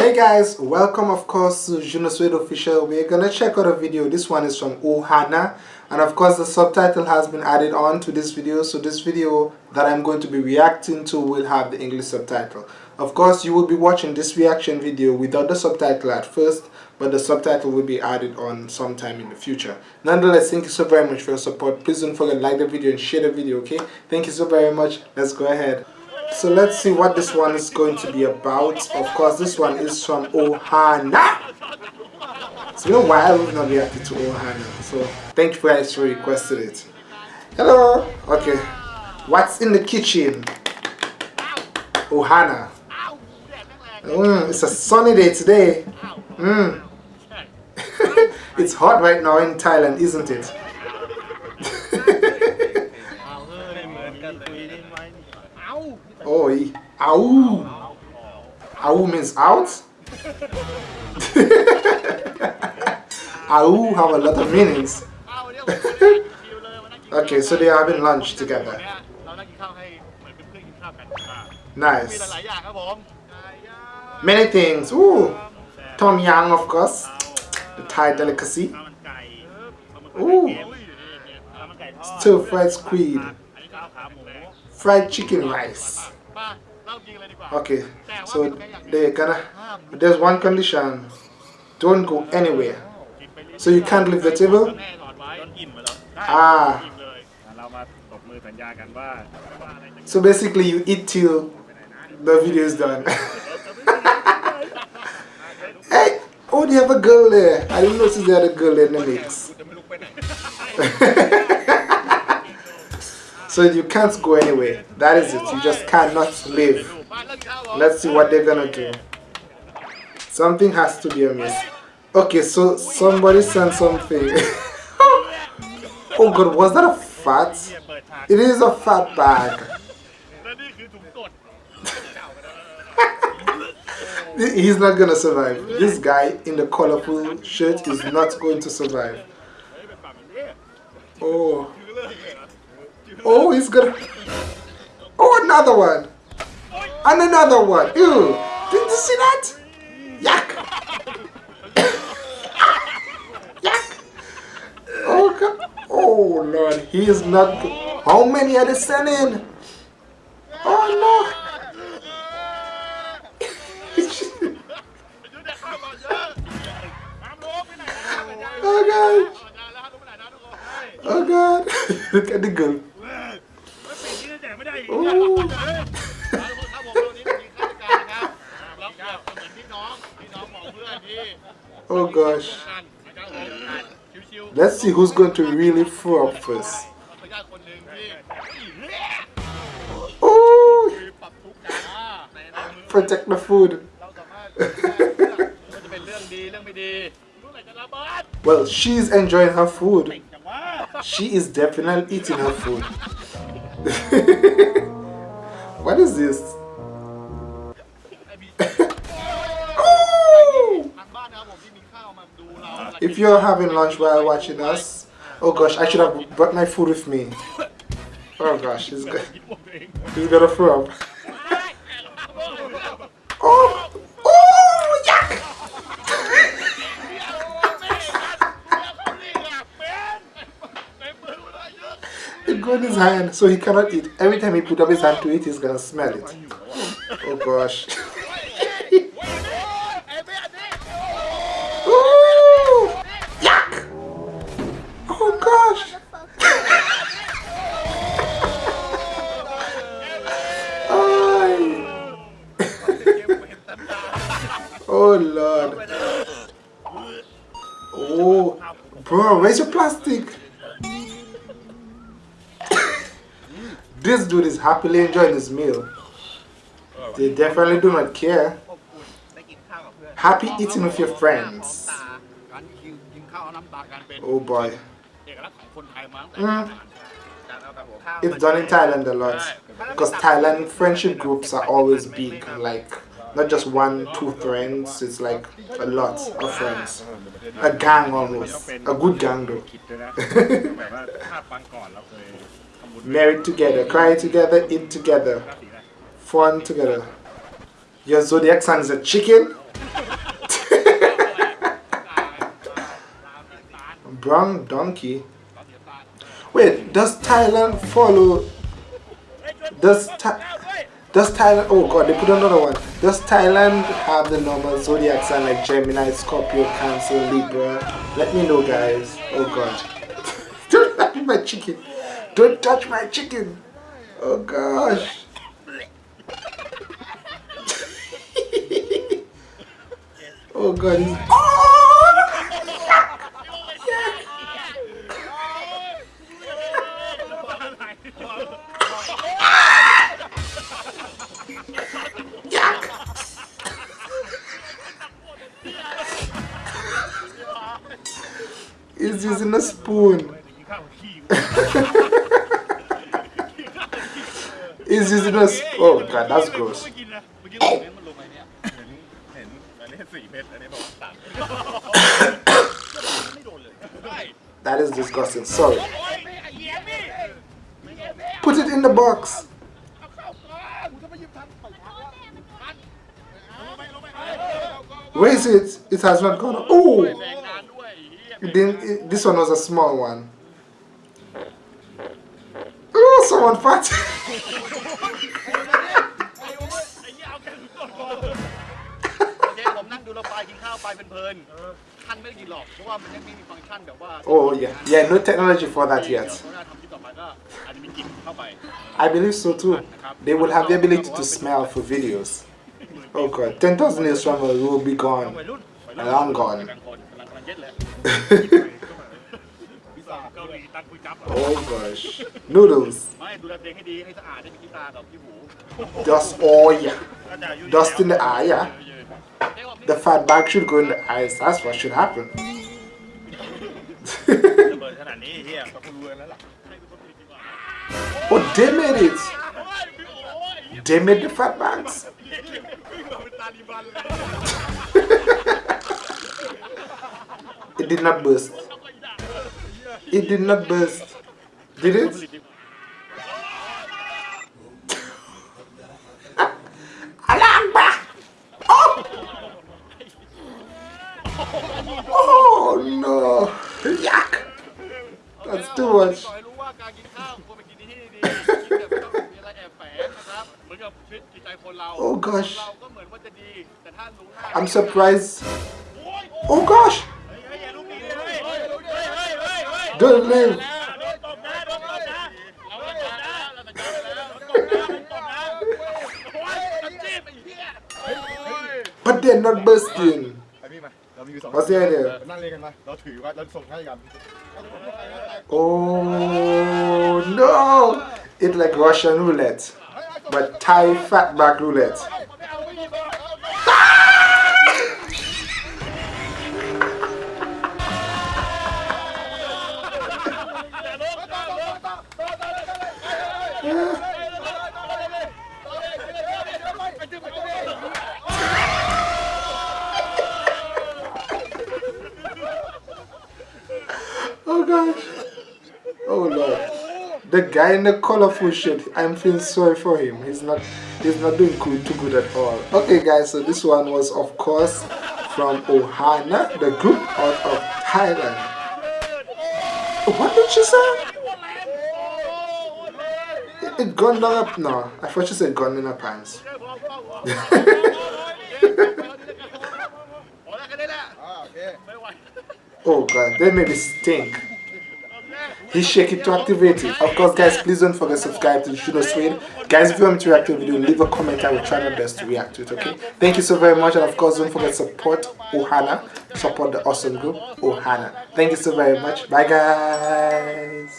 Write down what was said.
Hey guys, welcome of course to Junosweet Official. We're gonna check out a video. This one is from Ohana and of course the subtitle has been added on to this video so this video that I'm going to be reacting to will have the English subtitle. Of course you will be watching this reaction video without the subtitle at first but the subtitle will be added on sometime in the future. Nonetheless, thank you so very much for your support. Please don't forget to like the video and share the video, okay? Thank you so very much. Let's go ahead. So let's see what this one is going to be about. Of course, this one is from Ohana. It's been a while we've not reacted to Ohana. So thank you guys for requesting it. Hello. Okay. What's in the kitchen? Ohana. Mm, it's a sunny day today. Mm. it's hot right now in Thailand, isn't it? Oh, ow. Ow means out. ow have a lot of meanings. okay, so they are having lunch together. Nice. Many things. Ooh. Tom Yang, of course. The Thai delicacy. Ooh. Stir fried squid. Fried chicken rice. Okay, so they're gonna, there's one condition, don't go anywhere. So you can't leave the table? Ah. So basically you eat till the video is done. hey, oh they have a girl there. I didn't notice they had a girl in the mix. So you can't go anywhere. That is it. You just cannot live. Let's see what they're gonna do. Something has to be amiss. Okay, so somebody sent something. oh god, was that a fat? It is a fat bag. He's not gonna survive. This guy in the colorful shirt is not going to survive. Oh. Oh, he's gonna... Oh, another one. And another one. Ew. Did you see that? Yuck. Yuck. Oh, God. Oh, Lord. He is not... How many are they sending? Oh, no. oh, God. Oh, God. Look at the girl. Oh gosh. Let's see who's going to really throw up first. Oh! Protect the food. well, she's enjoying her food. She is definitely eating her food. what is this? if you're having lunch while watching us, oh gosh, I should have brought my food with me. Oh gosh, he's, got, he's gonna throw up. oh! Oh! Yuck! Got in his hand, so he cannot eat. Every time he put up his hand to eat, he's gonna smell it. Oh gosh. Oh gosh. Oh lord. Oh, bro, where's your plastic? This dude is happily enjoying his meal. They definitely do not care. Happy eating with your friends. Oh boy. Mm. It's done in Thailand a lot. Because Thailand friendship groups are always big. Like not just one, two friends, it's like a lot of friends. A gang almost. A good gang though. married together, cry together, eat together, fun together. Your zodiac sign is a chicken. Brown donkey. Wait, does Thailand follow? Does Th does Thailand? Oh God, they put another one. Does Thailand have the normal zodiac sign like Gemini, Scorpio, Cancer, Libra? Let me know, guys. Oh God, don't my chicken. Don't touch my chicken. Oh gosh. oh God. Oh! He's using a spoon. He's using. Oh god, that's gross. that is disgusting. Sorry. Put it in the box. Where is it? It has not gone. Oh! This one was a small one. Oh, someone fat. ท่านไม่ได้กินหรอกเพราะว่ามันยังไม่มีฟังก์ชันแบบว่า Oh yeah yeah no technology for that yet I believe so too they will have the ability to smell for videos Oh god 10,000 years from now we will be gone long gone oh gosh noodles dust oh yeah dust in the eye yeah the fat bag should go in the eyes. That's what should happen. oh, they made it. They made the fat bags. it did not burst. It did not burst. Did it? Oh no! Yuck! That's too much. oh gosh. I'm surprised. Oh gosh. Don't leave. But they're not bursting. What's the idea? Oh no! It's like Russian roulette, but Thai fatback roulette. Gosh. Oh Lord. The guy in the colorful shirt, I'm feeling sorry for him. He's not he's not doing good too good at all. Okay guys, so this one was of course from Ohana, the group out of Thailand. What did she say? It, it gone down up no. I thought she said gone in her pants. Ah, oh god, they made me stink. Please shake it to activate it. Of course, guys, please don't forget to subscribe to Junosweet. Guys, if you want me to react to a video, leave a comment. I will try my best to react to it, okay? Thank you so very much. And of course, don't forget to support Ohana. Support the awesome group, Ohana. Thank you so very much. Bye, guys.